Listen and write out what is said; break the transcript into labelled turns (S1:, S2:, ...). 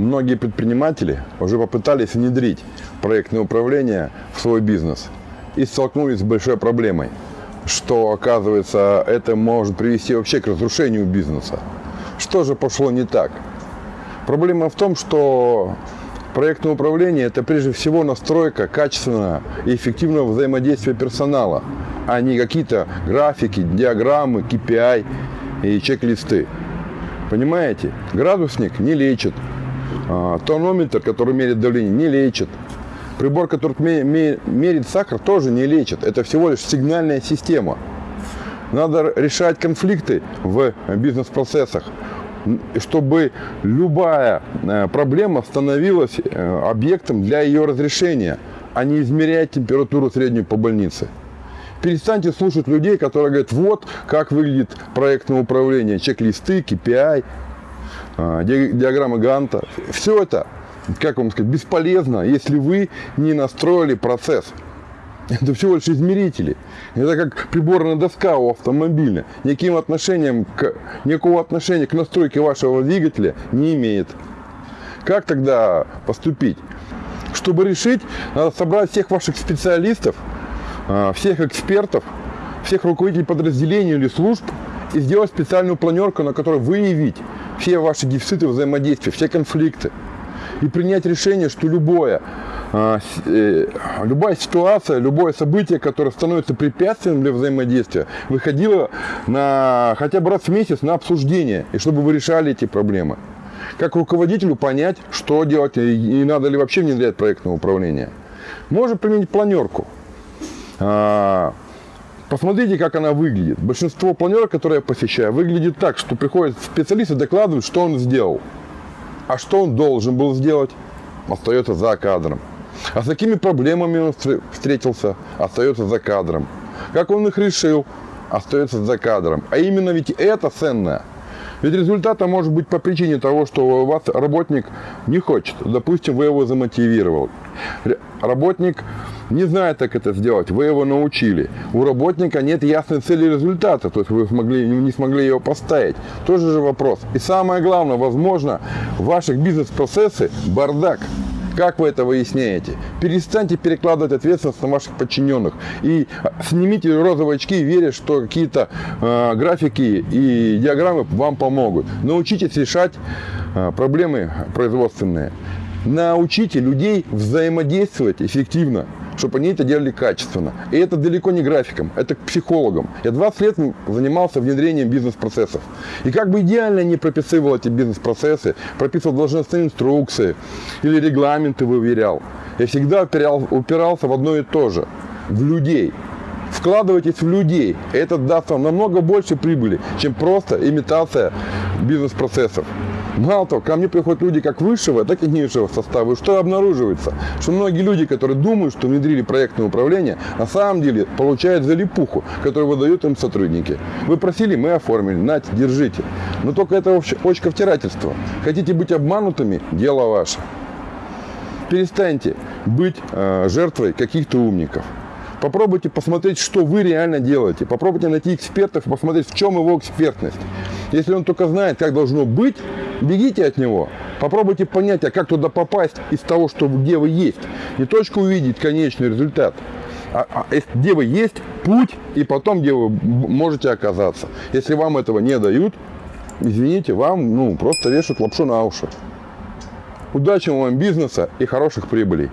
S1: Многие предприниматели уже попытались внедрить проектное управление в свой бизнес и столкнулись с большой проблемой, что, оказывается, это может привести вообще к разрушению бизнеса. Что же пошло не так? Проблема в том, что проектное управление – это прежде всего настройка качественного и эффективного взаимодействия персонала, а не какие-то графики, диаграммы, KPI и чек-листы. Понимаете? Градусник не лечит, а, тонометр, который меряет давление, не лечит. Прибор, который мерит сахар, тоже не лечит. Это всего лишь сигнальная система. Надо решать конфликты в бизнес-процессах, чтобы любая э, проблема становилась э, объектом для ее разрешения, а не измерять температуру среднюю по больнице. Перестаньте слушать людей, которые говорят, вот как выглядит проектное управление, чек-листы, KPI, а, диаграммы Ганта. Все это, как вам сказать, бесполезно, если вы не настроили процесс. Это всего лишь измерители. Это как приборная доска у автомобиля. Никаким отношением к, никакого отношения к настройке вашего двигателя не имеет. Как тогда поступить? Чтобы решить, надо собрать всех ваших специалистов, а, всех экспертов, всех руководителей подразделений или служб и сделать специальную планерку, на которой выявить все ваши дефициты взаимодействия, все конфликты. И принять решение, что любое, а, э, любая ситуация, любое событие, которое становится препятствием для взаимодействия, выходило на, хотя бы раз в месяц на обсуждение, и чтобы вы решали эти проблемы. Как руководителю понять, что делать, и надо ли вообще внедрять проектное управление. Можно применить планерку. Посмотрите, как она выглядит. Большинство планерок, которые я посещаю, выглядит так, что приходят специалисты, докладывают, что он сделал. А что он должен был сделать, остается за кадром. А с какими проблемами он встретился, остается за кадром. Как он их решил, остается за кадром. А именно ведь это ценное. Ведь результата может быть по причине того, что у вас работник не хочет. Допустим, вы его замотивировал. Работник не знает, как это сделать, вы его научили. У работника нет ясной цели результата, то есть вы смогли, не смогли ее поставить. Тоже же вопрос. И самое главное, возможно, в ваших бизнес-процессы бардак. Как вы это выясняете? Перестаньте перекладывать ответственность на ваших подчиненных. И снимите розовые очки, веря, что какие-то э, графики и диаграммы вам помогут. Научитесь решать э, проблемы производственные. Научите людей взаимодействовать эффективно чтобы они это делали качественно. И это далеко не графиком, это к психологам. Я 20 лет занимался внедрением бизнес-процессов. И как бы идеально не прописывал эти бизнес-процессы, прописывал должностные инструкции или регламенты выверял, я всегда упирал, упирался в одно и то же, в людей. Вкладывайтесь в людей. Это даст вам намного больше прибыли, чем просто имитация бизнес-процессов. Мало того, ко мне приходят люди как высшего, так и низшего состава. И что обнаруживается? Что многие люди, которые думают, что внедрили проектное управление, на самом деле получают залипуху, которую выдают им сотрудники. Вы просили, мы оформили, нате, держите. Но только это очковтирательство. Хотите быть обманутыми – дело ваше. Перестаньте быть э, жертвой каких-то умников. Попробуйте посмотреть, что вы реально делаете. Попробуйте найти экспертов и посмотреть, в чем его экспертность. Если он только знает, как должно быть, бегите от него. Попробуйте понять, а как туда попасть из того, что где вы есть. Не точка увидеть конечный результат, а, а где вы есть, путь, и потом, где вы можете оказаться. Если вам этого не дают, извините, вам ну, просто вешают лапшу на уши. Удачи вам бизнеса и хороших прибылей.